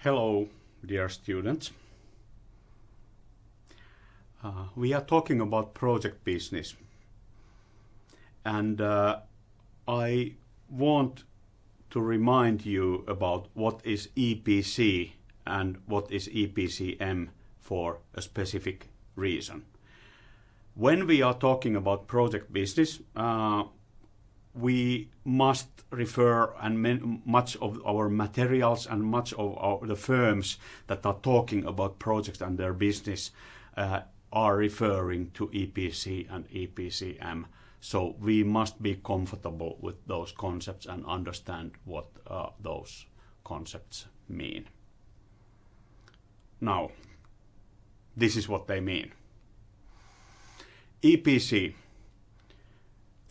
Hello, dear students. Uh, we are talking about project business. And uh, I want to remind you about what is EPC and what is EPCM for a specific reason. When we are talking about project business, uh, we must refer and much of our materials and much of our, the firms that are talking about projects and their business uh, are referring to EPC and EPCM. So we must be comfortable with those concepts and understand what uh, those concepts mean. Now, this is what they mean. EPC,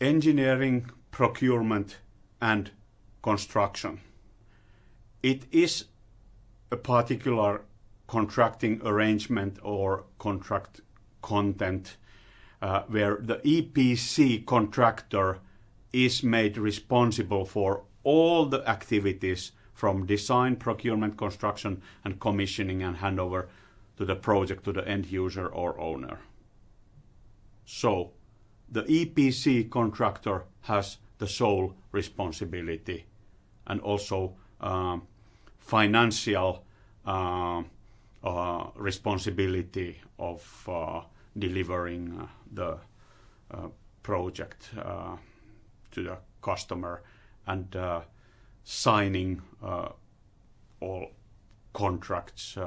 engineering, procurement and construction. It is a particular contracting arrangement or contract content uh, where the EPC contractor is made responsible for all the activities from design, procurement, construction and commissioning and handover to the project to the end user or owner. So the EPC contractor has the sole responsibility and also uh, financial uh, uh, responsibility of uh, delivering uh, the uh, project to the customer and signing all contracts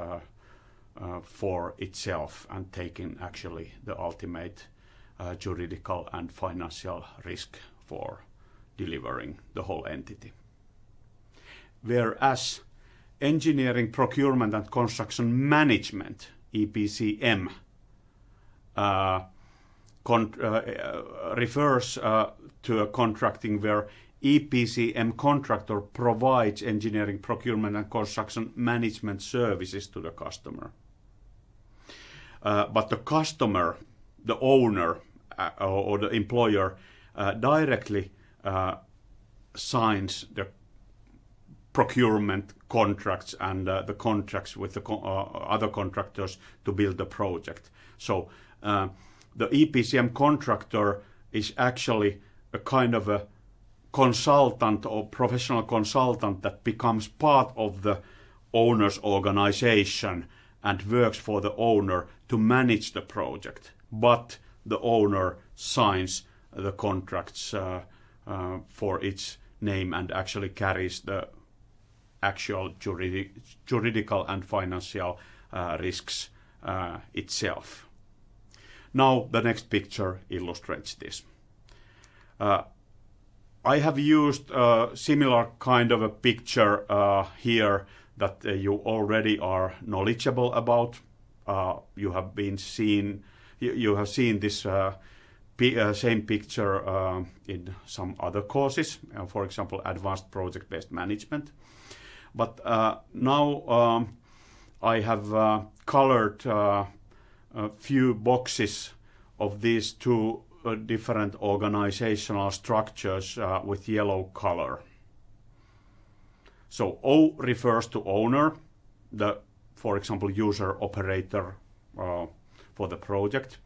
for itself and taking actually the ultimate juridical and financial risk for delivering the whole entity. Whereas engineering, procurement and construction management, EPCM, uh, uh, refers uh, to a contracting where EPCM contractor provides engineering, procurement and construction management services to the customer. Uh, but the customer, the owner uh, or the employer uh, directly uh, signs the procurement contracts and uh, the contracts with the co other contractors to build the project. So the EPCM contractor is actually a kind of a consultant or professional consultant that becomes part of the owner's organization and works for the owner to manage the project. But the owner signs the contracts uh, uh, for its name and actually carries the actual juridic, juridical and financial uh, risks uh, itself. Now the next picture illustrates this. Uh, I have used a similar kind of a picture uh, here that you already are knowledgeable about. you have been seen, you, you have seen this uh, same picture uh, in some other courses, uh, for example, advanced project-based management. But uh, now um, I have uh, colored uh, a few boxes of these two different organizational structures with yellow color. So O refers to owner, the, for example, user operator for the project.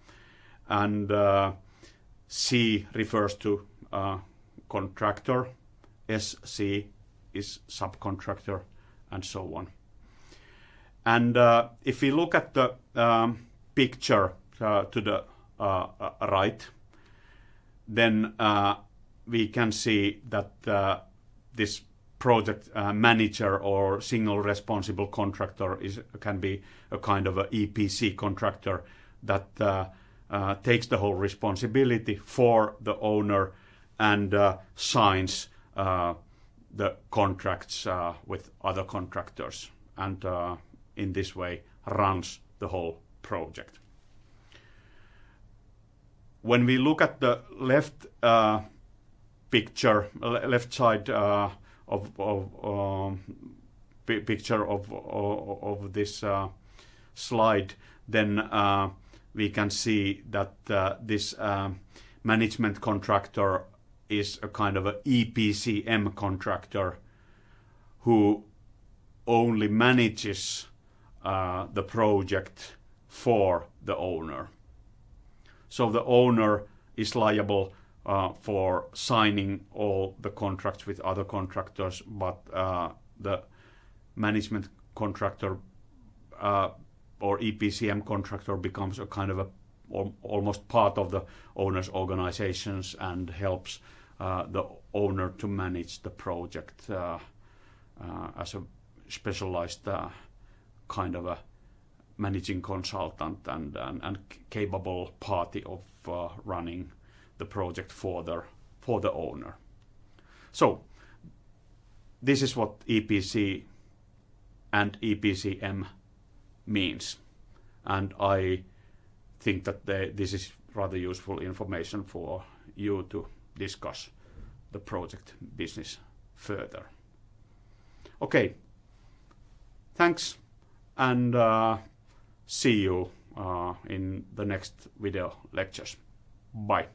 And C refers to uh, contractor, SC is subcontractor, and so on. And uh, if we look at the um, picture uh, to the uh, uh, right, then uh, we can see that this project manager or single responsible contractor is can be a kind of a EPC contractor that uh, takes the whole responsibility for the owner and uh, signs uh, the contracts uh, with other contractors and in this way runs the whole project. When we look at the left picture, left side of, of um, picture of, of, of this slide, then we can see that uh, this um, management contractor is a kind of a EPCM contractor who only manages uh, the project for the owner. So the owner is liable uh, for signing all the contracts with other contractors, but the management contractor or EPCM contractor becomes a kind of a almost part of the owner's organizations and helps uh, the owner to manage the project uh, uh, as a specialized uh, kind of a managing consultant and, and, and capable party of uh, running the project for the, for the owner. So this is what EPC and EPCM means. And I think that they, this is rather useful information for you to discuss the project business further. Okay, thanks and uh, see you uh, in the next video lectures. Bye.